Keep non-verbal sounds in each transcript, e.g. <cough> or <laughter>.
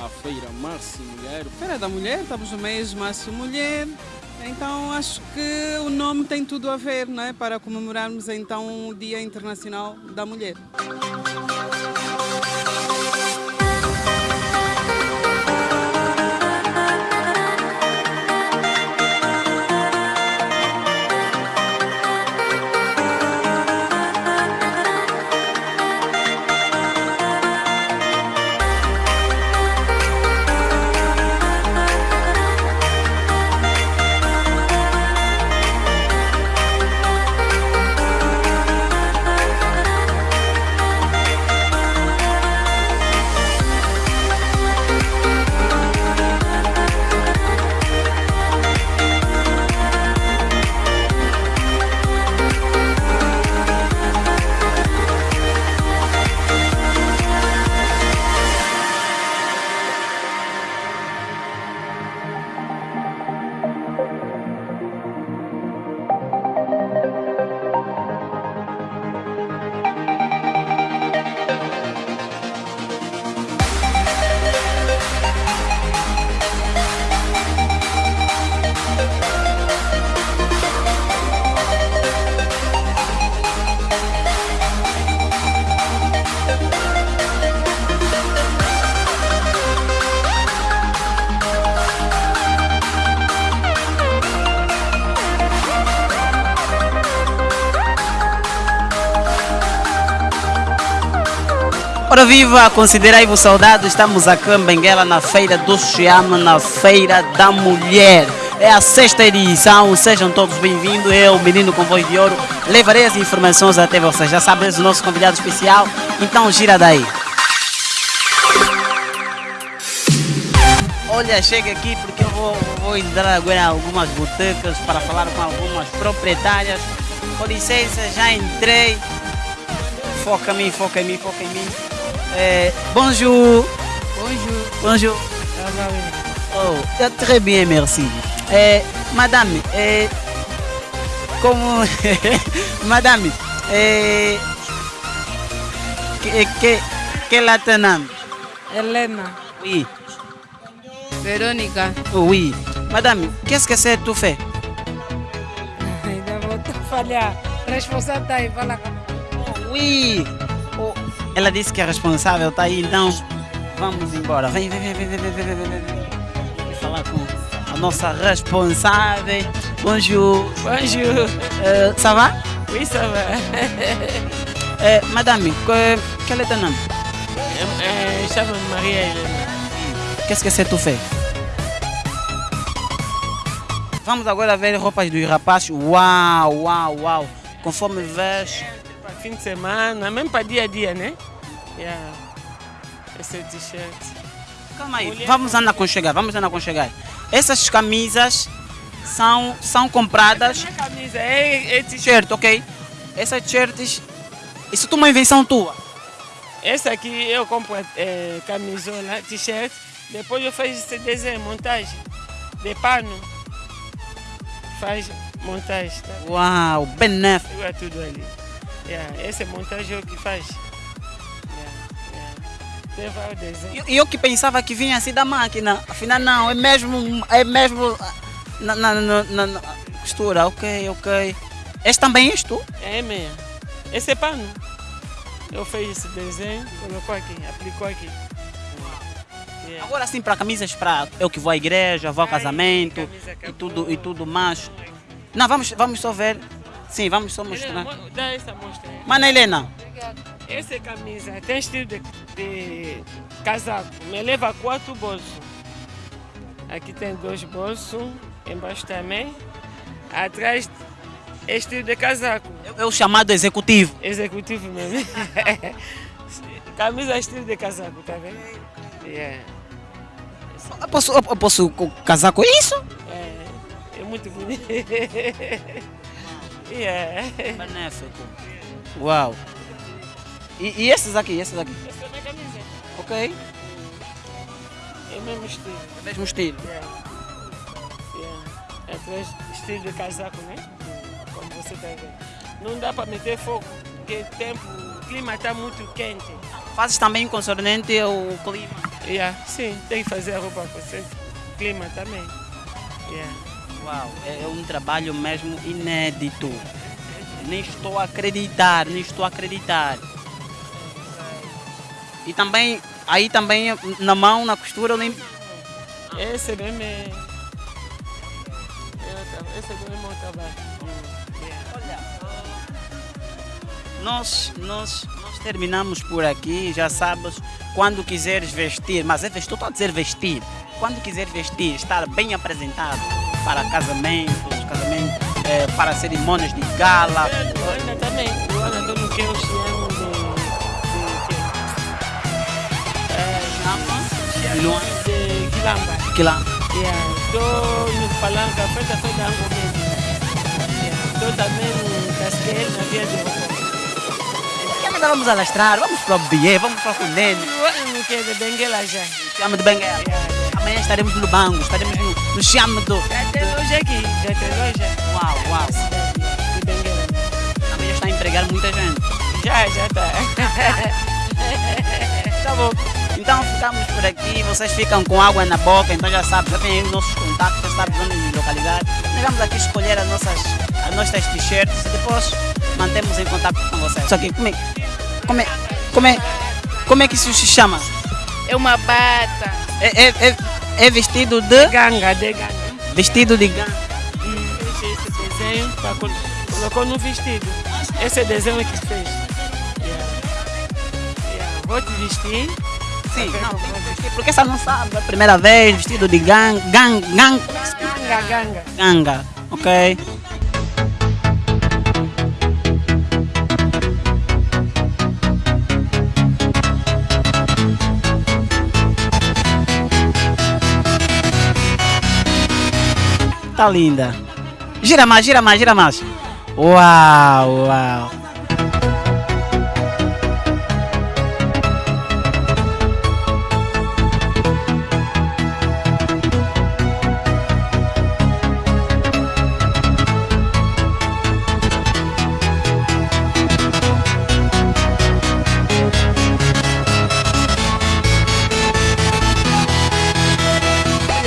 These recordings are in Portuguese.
a Feira Março Mulher. Feira da Mulher, estamos no mês Março Mulher. Então acho que o nome tem tudo a ver, não é? Para comemorarmos então o Dia Internacional da Mulher. Ora viva, considerai-vos saudade, estamos aqui em Benguela na Feira do Chiama, na Feira da Mulher. É a sexta edição, sejam todos bem-vindos. Eu, menino com voz de ouro, levarei as informações até vocês. Já sabem, o nosso convidado especial, então gira daí. Olha, chega aqui porque eu vou, vou entrar agora em algumas botecas para falar com algumas proprietárias. Com licença, já entrei. Foca em mim, foca em mim, foca em mim. Eh, bonjour. Bonjour. Bonjour. Oh, très bien, merci. Eh, madame, eh, comment. <laughs> madame, eh, que, quelle est ton nom Elena. Oui. Véronica. Oh, oui. Madame, qu'est-ce que c'est tout fait? Responsable, oh, Oui. Ela disse que é responsável, tá aí, então vamos embora. Vem, vem, vem, vem, vem, vem, vem, vem, vem. Vou falar com a nossa responsável. Bonjour. Bonjour. Euh, ça va? Oui, ça va. <laughs> Eh, madame, quel est ton nom? Euh, Chama-me Maria Helena. Qu'est-ce que c'est tout fait? Vamos agora ver roupas dos rapazes. Uau, uau, uau. Conforme vês. Para fim de semana, mesmo para dia a dia, né? Yeah. Esse t-shirt. Calma aí, Mulher- vamos andar aconchegar, vamos andar aconchegar. Essas camisas são, são compradas. Minha camisa é, é t-shirt. Ok? Essas t-shirts. Isso é uma invenção tua. Esse aqui eu compro é, camisola, t-shirt. Depois eu faço esse desenho, montagem de pano. Faz montagem, tá? Uau, benéfico. Segura tudo ali. Yeah, essa é montagem é que faz. Yeah, yeah. Desenhos. E eu que pensava que vinha assim da máquina. Afinal, não, é mesmo. É mesmo. Na, na, na, na- costura, ok, ok. Este também és tu? É meia. Esse é pano. Eu fiz esse desenho, colocou aqui, aplicou aqui. Yeah. Agora sim para camisas para eu que vou à igreja, vou ao Ai, casamento e tudo, e tudo mais. Não, vamos, vamos só ver. Sim, vamos só Helena, mostrar. mo- Dá essa mostra. Mana Helena, Essa é camisa tem estilo de, de casaco. Me leva quatro bolsos. Aqui tem dois bolsos, embaixo também. Atrás é estilo de casaco. <laughs> é o chamado executivo. Executivo mesmo. camisa estilo de casaco, tá vendo? Yeah. Eu posso, eu posso co- casar com isso? É, é muito bonito. <laughs> yeah. Benéfico. Uau. E, e esses aqui, esses aqui? Essa é a minha camisa. Ok. É o mesmo estilo. Mesmo estilo. Yeah. Yeah. Atrás, estilo de casaco, né? Como você está vendo. Não dá para meter fogo, porque o tempo, o clima está muito quente. Fazes também concernente ao clima. Yeah, sim, tem que fazer a roupa acontecer. O clima também. Yeah. Uau, é um trabalho mesmo inédito. Nem estou a acreditar, nem estou a acreditar. E também, aí também na mão, na costura, eu nem. Esse mesmo é. Esse é o meu trabalho. Olha, nós, nós, nós terminamos por aqui, já sabes, quando quiseres vestir, mas é vestir, estou a dizer vestir, quando quiseres vestir, estar bem apresentado para casamentos, casamentos eh, para cerimônias de gala. Luana também, Luana estou no que eu chamo de. Luana. de Quilamba. Quilamba. Estou no Palanca, frente a frente da Ango mesmo. Estou também no Casqueiro, na Via de. Ainda vamos alastrar, vamos para o Bié, vamos para o Funene. No que é de Benguela já. Chama de Benguela. Amanhã estaremos no Bango, estaremos no, chama do. Já tem loja aqui, já tem loja. Uau, uau. Benguela. Amanhã está a empregar muita gente. Já, já está. <laughs> Tá bom. Então ficamos por aqui, vocês ficam com água na boca, então já sabem, já tem aí os nossos contatos, já sabem onde nos localizar. Nós vamos aqui escolher as nossas, as nossas t-shirts e depois mantemos em contato com vocês. Só que como é, como é, como é, como é que isso se chama? É uma bata. É, é, é, é vestido de. Ganga, de ganga. Vestido de ganga. Fez esse desenho, pra col- colocou no vestido. Esse é o desenho que fez. Yeah. Yeah. Vou te vestir. Sim, não, tem que vestir, porque essa não sabe, é a primeira vez, vestido de gang, gang, gang, Ganga, ganga. ganga, ok? Tá linda. Gira mais, gira mais, gira mais. Uau, uau.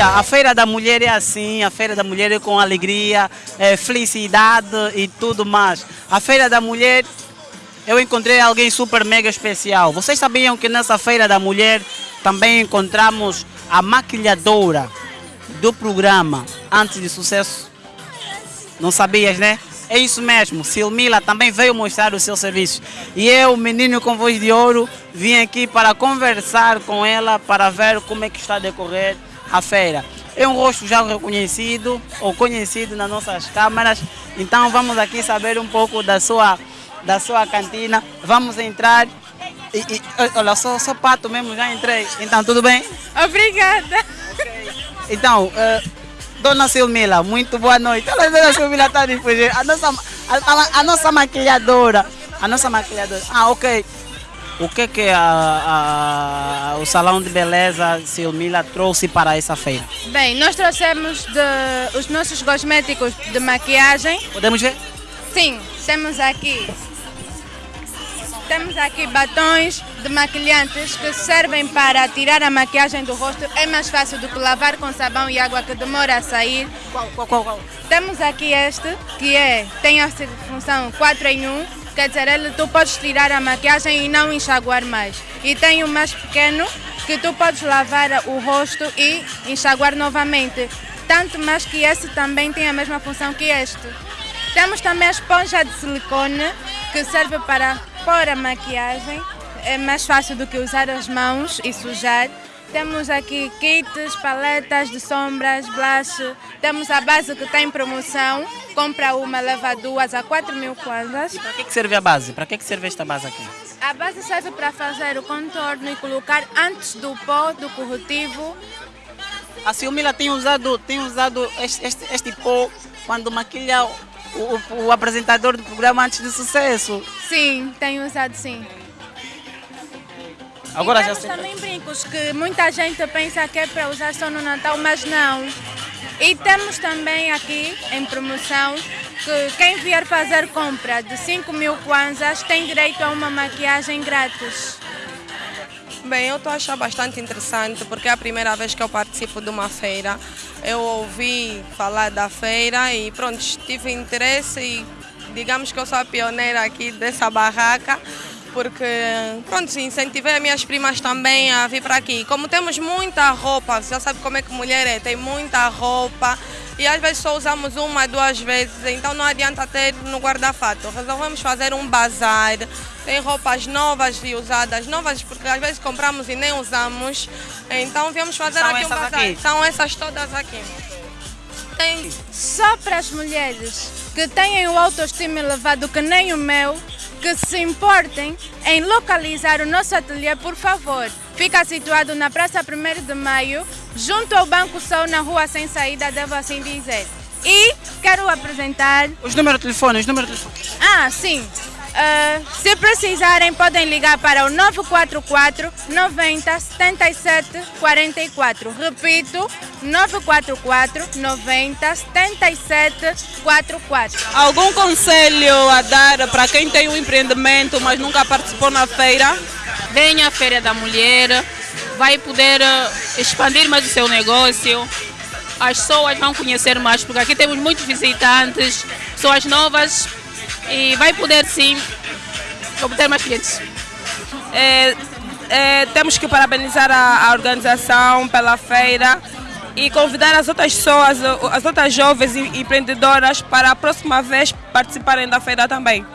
Olha, a Feira da Mulher é assim, a Feira da Mulher é com alegria, é, felicidade e tudo mais. A Feira da Mulher, eu encontrei alguém super mega especial. Vocês sabiam que nessa Feira da Mulher também encontramos a maquilhadora do programa Antes de Sucesso? Não sabias, né? É isso mesmo, Silmila também veio mostrar o seu serviço. E eu, menino com voz de ouro, vim aqui para conversar com ela, para ver como é que está a decorrer a feira. É um rosto já reconhecido ou conhecido nas nossas câmaras, então vamos aqui saber um pouco da sua, da sua cantina. Vamos entrar. E, e, olha, só, pato mesmo, já entrei. Então, tudo bem? Obrigada. Então, eh, Dona Silmila, muito boa noite. Olha, a Dona Silmila está a fugir. A nossa, a, a- a nossa maquilhadora. A nossa maquilhadora. Ah, ok. O que que a, a- o Salão de Beleza Silmila trouxe para essa feira? Bem, nós trouxemos de- os nossos cosméticos de maquiagem. Podemos ver? Sim, temos aqui. Temos aqui batons de maquilhantes que servem para tirar a maquiagem do rosto. É mais fácil do que lavar com sabão e água que demora a sair. Qual, qual, qual, qual? Temos aqui este, que é, tem a função 4 em 1, quer dizer, ele, tu podes tirar a maquiagem e não enxaguar mais. E tem o mais pequeno, que tu podes lavar o rosto e enxaguar novamente. Tanto mais que esse também tem a mesma função que este. Temos também a esponja de silicone, que serve para pôr a maquiagem. É mais fácil do que usar as mãos e sujar. Temos aqui kits, paletas de sombras, blush. Temos a base que está em promoção. Compra uma, leva duas a 4 mil kwanzas. Para que, que serve a base? Para que, que serve esta base aqui? A base serve para fazer o contorno e colocar antes do pó, do corretivo. A Silmila tem usado, tem usado este, este, este pó quando maquilha o, o- o apresentador do programa antes do sucesso. Sim, tenho usado sim. Agora e já sei. também brincos que muita gente pensa que é para usar só no Natal, mas não. E temos também aqui em promoção que quem vier fazer compra de 5 mil kwanzas tem direito a uma maquiagem grátis. Bem, eu estou a achar bastante interessante porque é a primeira vez que eu participo de uma feira. Eu ouvi falar da feira e pronto, tive interesse e digamos que eu sou a pioneira aqui dessa barraca porque pronto, incentivei as minhas primas também a vir para aqui. Como temos muita roupa, você já sabe como é que mulher é, tem muita roupa e às vezes só usamos uma, duas vezes, então não adianta ter no guarda-fato. Resolvemos fazer um bazar, tem roupas novas e usadas, novas porque às vezes compramos e nem usamos, então viemos fazer São aqui um bazar. aqui? São essas todas aqui. Tem Só para as mulheres que têm o autoestima elevado que nem o meu, que se importem em localizar o nosso ateliê, por favor. Fica situado na Praça 1 de Maio, junto ao Banco Sol, na rua sem saída, devo assim dizer. E quero apresentar Os números de telefone, os números de telefone. ah, sim. Ah, se precisarem, podem ligar para o 944 90 77 44. Repito, 944 90 77 44. Algum conselho a dar para quem tem um empreendimento, mas nunca participou na feira? venha à Feira da Mulher, vai poder eh, expandir mais o seu negócio. As pessoas vão conhecer mais, porque aqui temos muitos visitantes, pessoas novas, e vai poder sim obter mais clientes. É, é, temos que parabenizar a, a organização pela feira e convidar as outras pessoas, as outras jovens empreendedoras para a próxima vez participarem da feira também.